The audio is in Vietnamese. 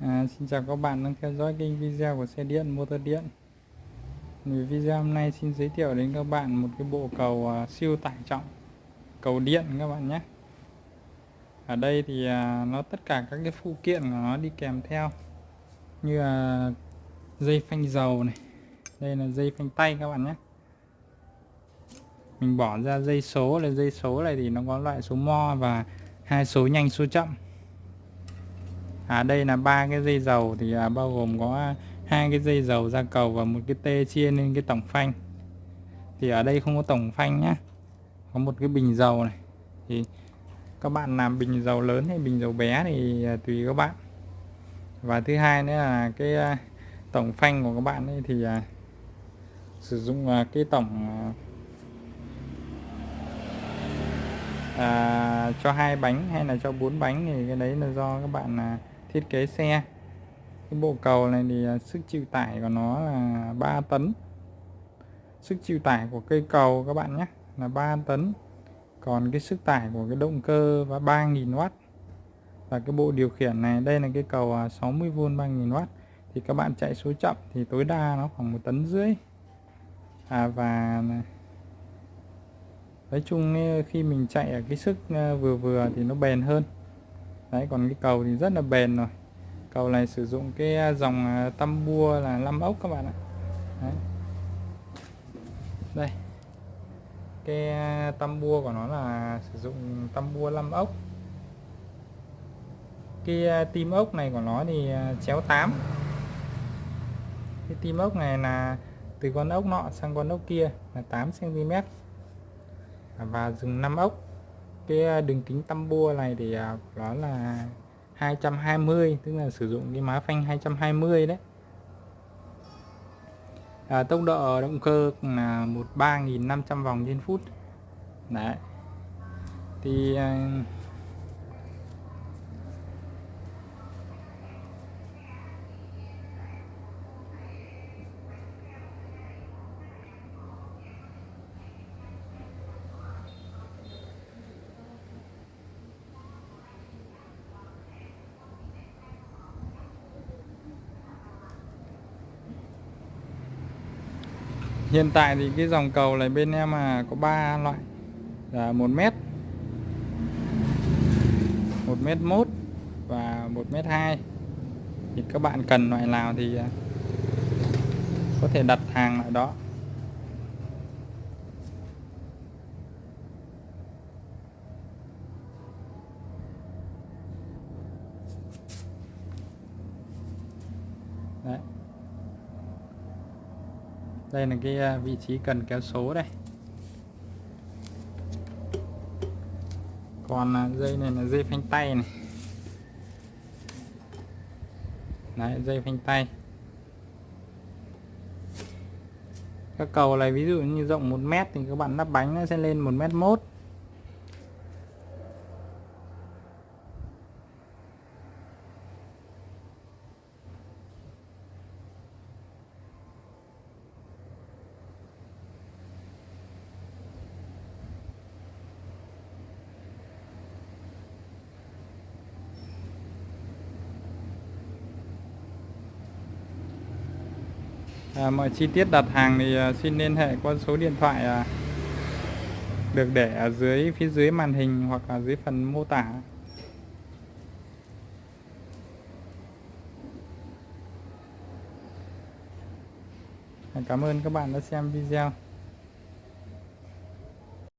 À, xin chào các bạn đang theo dõi kênh video của xe điện motor điện. Video hôm nay xin giới thiệu đến các bạn một cái bộ cầu uh, siêu tải trọng cầu điện các bạn nhé. Ở đây thì uh, nó tất cả các cái phụ kiện của nó đi kèm theo như là dây phanh dầu này đây là dây phanh tay các bạn nhé. Mình bỏ ra dây số là dây số này thì nó có loại số mo và hai số nhanh số chậm à đây là ba cái dây dầu thì à, bao gồm có hai cái dây dầu ra cầu và một cái tê chia lên cái tổng phanh. Thì ở đây không có tổng phanh nhá có một cái bình dầu này. Thì các bạn làm bình dầu lớn hay bình dầu bé thì à, tùy các bạn. Và thứ hai nữa là cái à, tổng phanh của các bạn ấy thì à, sử dụng à, cái tổng à, à, cho hai bánh hay là cho bốn bánh thì cái đấy là do các bạn là thiết kế xe. Cái bộ cầu này thì à, sức chịu tải của nó là 3 tấn. Sức chịu tải của cây cầu các bạn nhé là 3 tấn. Còn cái sức tải của cái động cơ và 3.000W và cái bộ điều khiển này đây là cái cầu à, 60V 3.000W thì các bạn chạy số chậm thì tối đa nó khoảng một tấn rưỡi. À, và nói chung khi mình chạy ở cái sức à, vừa vừa thì nó bền hơn đấy, còn cái cầu thì rất là bền rồi. Cầu này sử dụng cái à, dòng à, tăm bua là 5 ốc các bạn ạ. Đấy. đây. Cái à, tăm bua của nó là sử dụng tăm bua 5 ốc. Cái tim ốc này của nó thì chéo 8 cái tim ốc này là từ con ốc nọ sang con ốc kia là 8 cm và dùng 5 ốc cái à, đường kính tăm bua này thì à, nó là 220 tức là sử dụng cái má phanh 220 đấy. À, tốc độ động cơ là 13.500 vòng trên phút. Đấy. Thì à, hiện tại thì cái dòng cầu này bên em là có 3 loại. Là 1 m 1 m 1 và 1 m 2 thì các bạn cần loại nào thì à, có thể đặt hàng loại đó. Đấy đây là cái à, vị trí cần kéo số đây. Còn à, dây này là dây phanh tay này. Đấy, dây phanh tay. Các cầu này ví dụ như rộng 1 mét thì các bạn lắp bánh nó sẽ lên 1 mét mốt. À, mọi chi tiết đặt hàng thì à, xin liên hệ qua số điện thoại à, được để ở dưới phía dưới màn hình hoặc là dưới phần mô tả. Cảm ơn các bạn đã xem video.